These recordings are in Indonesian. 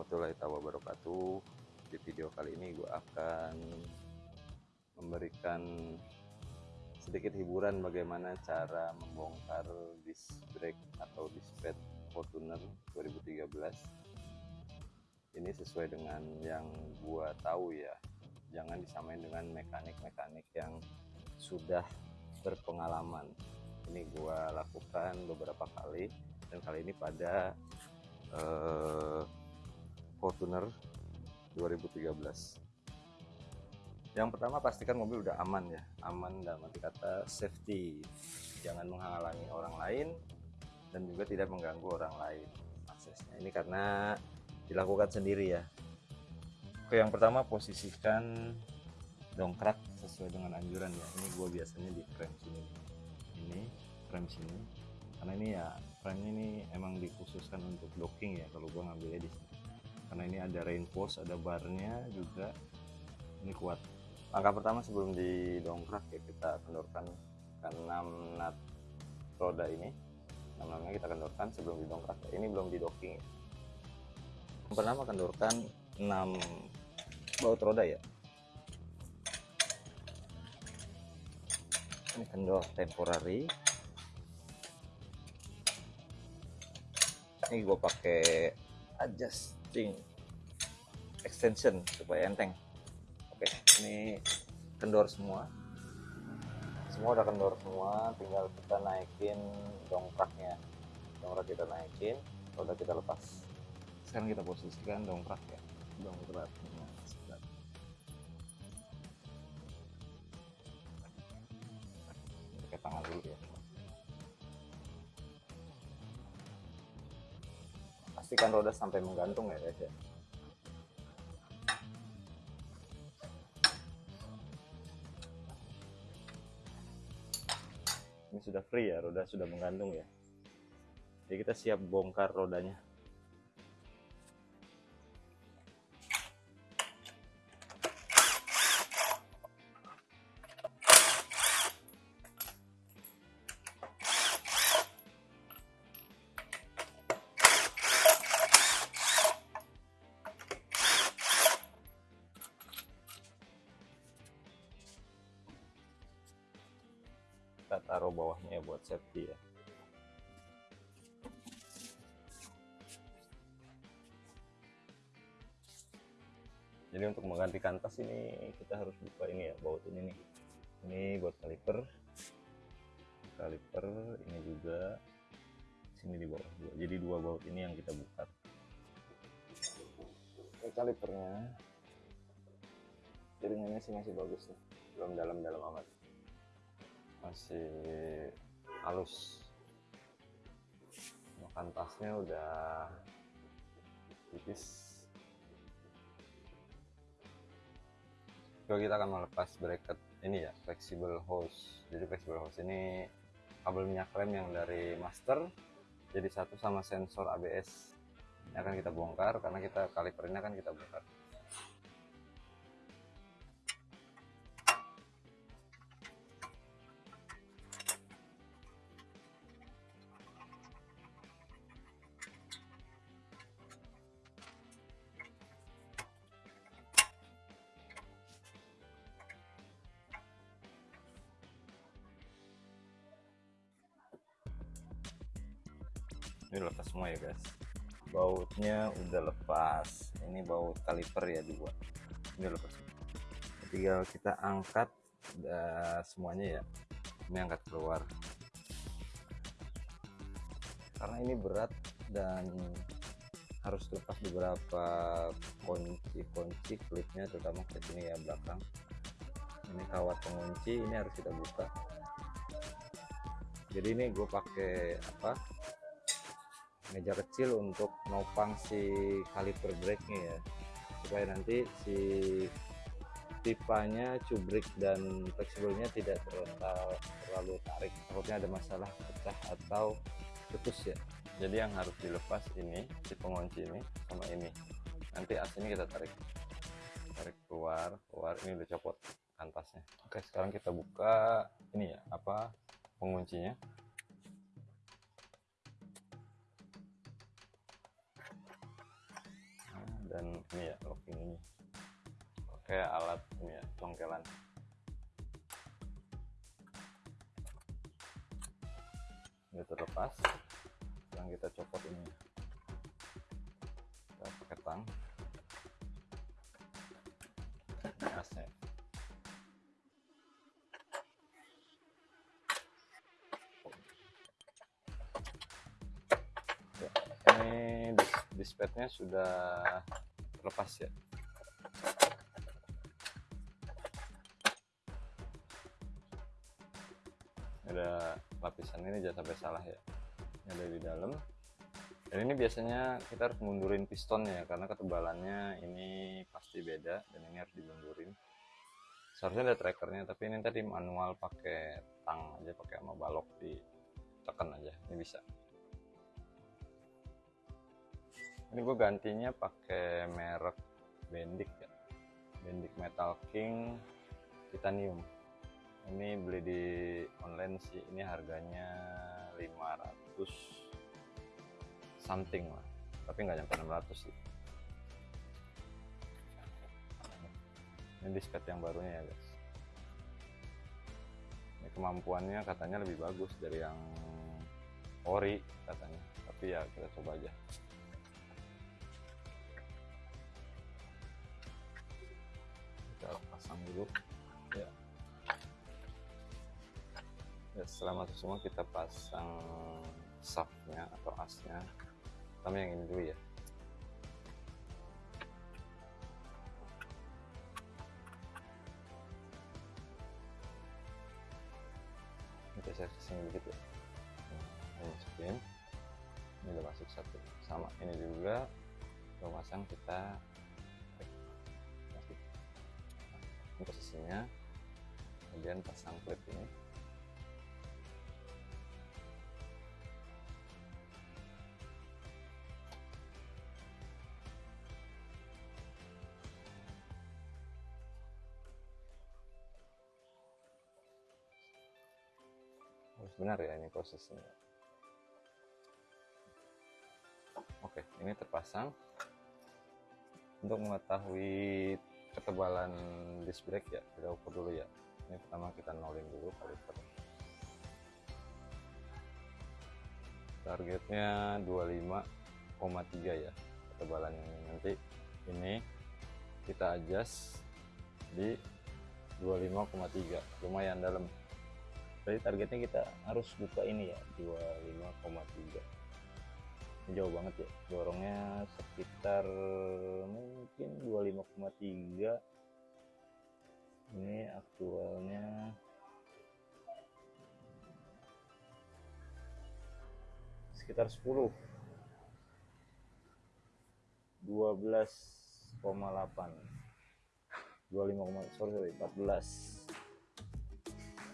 Warahmatullahi wabarakatuh. Di video kali ini gue akan memberikan sedikit hiburan bagaimana cara membongkar disc brake atau disc pad Fortuner 2013 ini sesuai dengan yang gua tahu ya. Jangan disamain dengan mekanik-mekanik yang sudah berpengalaman. Ini gua lakukan beberapa kali dan kali ini pada uh, Fortuner 2013 yang pertama pastikan mobil udah aman ya. Aman dalam arti kata safety. Jangan menghalangi orang lain dan juga tidak mengganggu orang lain aksesnya. Ini karena dilakukan sendiri ya. Oke yang pertama posisikan dongkrak sesuai dengan anjuran ya. Ini gue biasanya di frame sini. Ini frame sini. Karena ini ya frame ini emang dikhususkan untuk docking ya kalau gue ngambilnya di sini karena ini ada reinforce ada barnya juga. Ini kuat. Langkah pertama sebelum didongkrak ya kita kendorkan ke 6 nut roda ini. 6 namanya kita kendorkan sebelum didongkrak. Ini belum didocking ya. yang pertama kendorkan 6 baut roda ya. Ini kendor temporary. Ini gue pakai extension supaya enteng. Oke ini kendor semua. Semua udah kendor semua tinggal kita naikin dongkraknya. Dongkrak kita naikin udah kita lepas. Sekarang kita posisikan dongkrak ya. Dongkraknya roda sampai menggantung ya guys ya. Ini sudah free ya roda sudah menggantung ya. Jadi kita siap bongkar rodanya kita taruh bawahnya ya buat safety ya. Jadi untuk menggantikan tas ini kita harus buka ini ya baut ini nih. Ini buat kaliper. Kaliper ini juga. Sini di bawah dua. Jadi dua baut ini yang kita buka. Ini kalipernya. Jaringannya sih masih bagus nih. Belum dalam-dalam amat masih halus. Makan tasnya udah tipis. Lalu kita akan melepas bracket ini ya flexible hose jadi flexible hose ini kabel minyak rem yang dari master jadi satu sama sensor ABS ini akan kita bongkar karena kita kaliper ini akan kita bongkar ini lepas semua ya guys. Bautnya udah lepas. Ini baut kaliper ya dua ini lepas. Tinggal kita angkat udah semuanya ya. Ini angkat keluar. Karena ini berat dan harus lepas beberapa kunci-kunci klipnya terutama ke sini ya belakang. Ini kawat pengunci ini harus kita buka. Jadi ini gue pakai apa meja kecil untuk nopang si kaliper brake nya ya. Supaya nanti si pipanya cubrik dan fleksibelnya tidak terlalu, terlalu tarik. Takutnya ada masalah pecah atau putus ya. Jadi yang harus dilepas ini si pengunci ini sama ini. Nanti aslinya kita tarik. Tarik keluar keluar ini udah copot kantasnya oke. Sekarang kita buka ini ya apa penguncinya dan ini ya locking ini. Pakai alat ini ya congkelan ini terlepas. Sekarang kita copot ini kita pakai tang. Asnya ini dis dispadnya sudah terlepas ya. Ada lapisan ini jangan sampai salah ya. Ini ada di dalam. Dan ini biasanya kita harus mundurin pistonnya karena ketebalannya ini pasti beda dan ini harus dimundurin. Seharusnya ada trackernya tapi ini tadi manual pakai tang aja pakai sama balok ditekan aja ini bisa ini gue gantinya pakai merek Bendik ya. Bendik Metal King titanium. Ini beli di online sih. Ini harganya 500 something lah. Tapi nggak nyampe 600 sih. Ini disket yang barunya ya guys. Ini kemampuannya katanya lebih bagus dari yang ori katanya. Tapi ya kita coba aja pasang dulu ya. Ya setelah masuk semua. Kita pasang shaftnya atau asnya. Pertama yang ini dulu ya. Kita saya ke sini dikit ya. Ini masukin ini udah masuk satu. Sama ini juga. Kita pasang kita posisinya kemudian pasang klip ini. Harus benar ya ini prosesnya. Oke ini terpasang. Untuk mengetahui ketebalan disc brake ya kita ukur dulu ya. Ini pertama kita nolin dulu kaliper targetnya 25,3 ya ketebalan ini. Nanti ini kita adjust di 25,3 lumayan dalam. Jadi targetnya kita harus buka ini ya 25,3 ini jauh banget ya dorongnya sekitar mungkin 25,3 ini aktualnya. Sekitar 10 12,8 25, sorry, sorry 14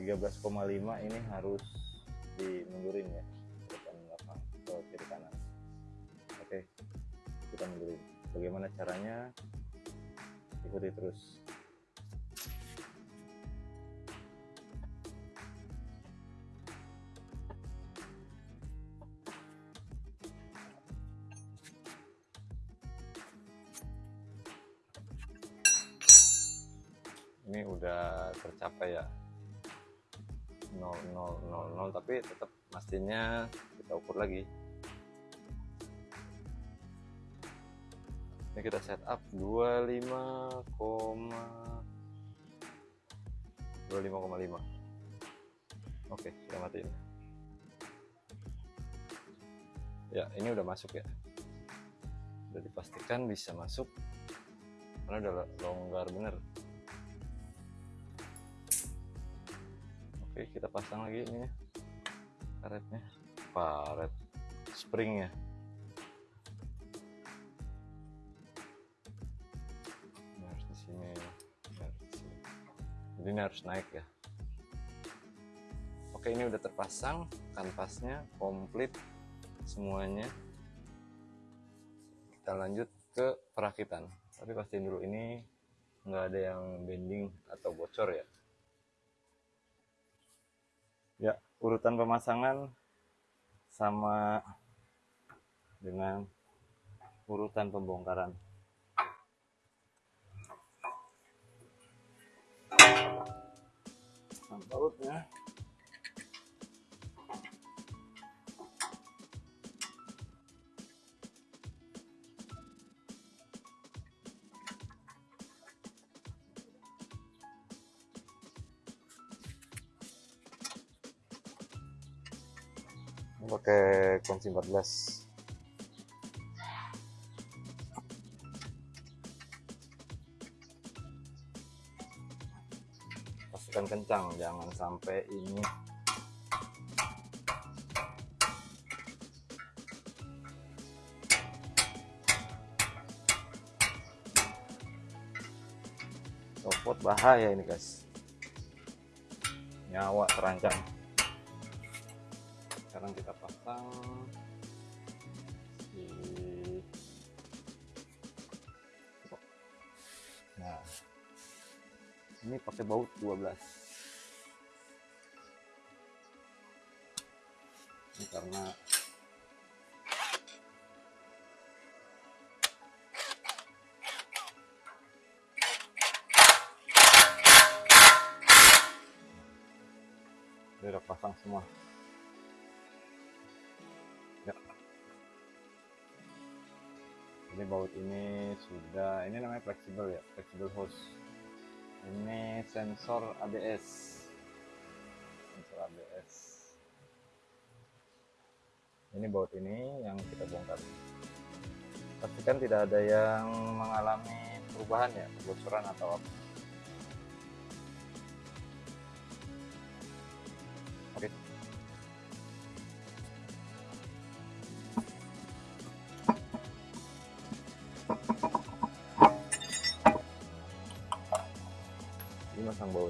13,5 ini harus dimundurin ya bagaimana caranya? Ikuti terus. Ini udah tercapai ya? 0000 tapi tetap pastinya kita ukur lagi ini kita setup 25, 25,5 oke kita matiin. Ya ini udah masuk ya. Udah dipastikan bisa masuk. Karena udah longgar bener. Oke kita pasang lagi ini karetnya karet springnya jadi ini harus naik ya. Oke ini udah terpasang kanvasnya komplit semuanya. Kita lanjut ke perakitan. Tapi pastiin dulu ini nggak ada yang bending atau bocor ya? Ya urutan pemasangan sama dengan urutan pembongkaran pasang bautnya Ini pakai kunci 14 pastikan kencang. Jangan sampai ini. Copot bahaya ini guys. Nyawa terancam. Sekarang kita pasang ini pakai baut 12 ini karena ini udah pasang semua. Ya. ini baut ini sudah ini namanya fleksibel ya fleksibel hose ini sensor ABS sensor ABS ini baut ini yang kita bongkar. Pastikan tidak ada yang mengalami perubahan ya kebocoran atau apa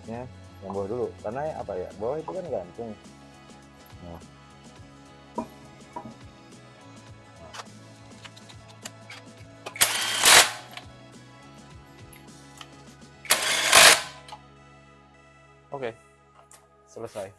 bautnya yang bawah dulu. Karena apa ya? Bawah itu kan gantung. Nah. oke selesai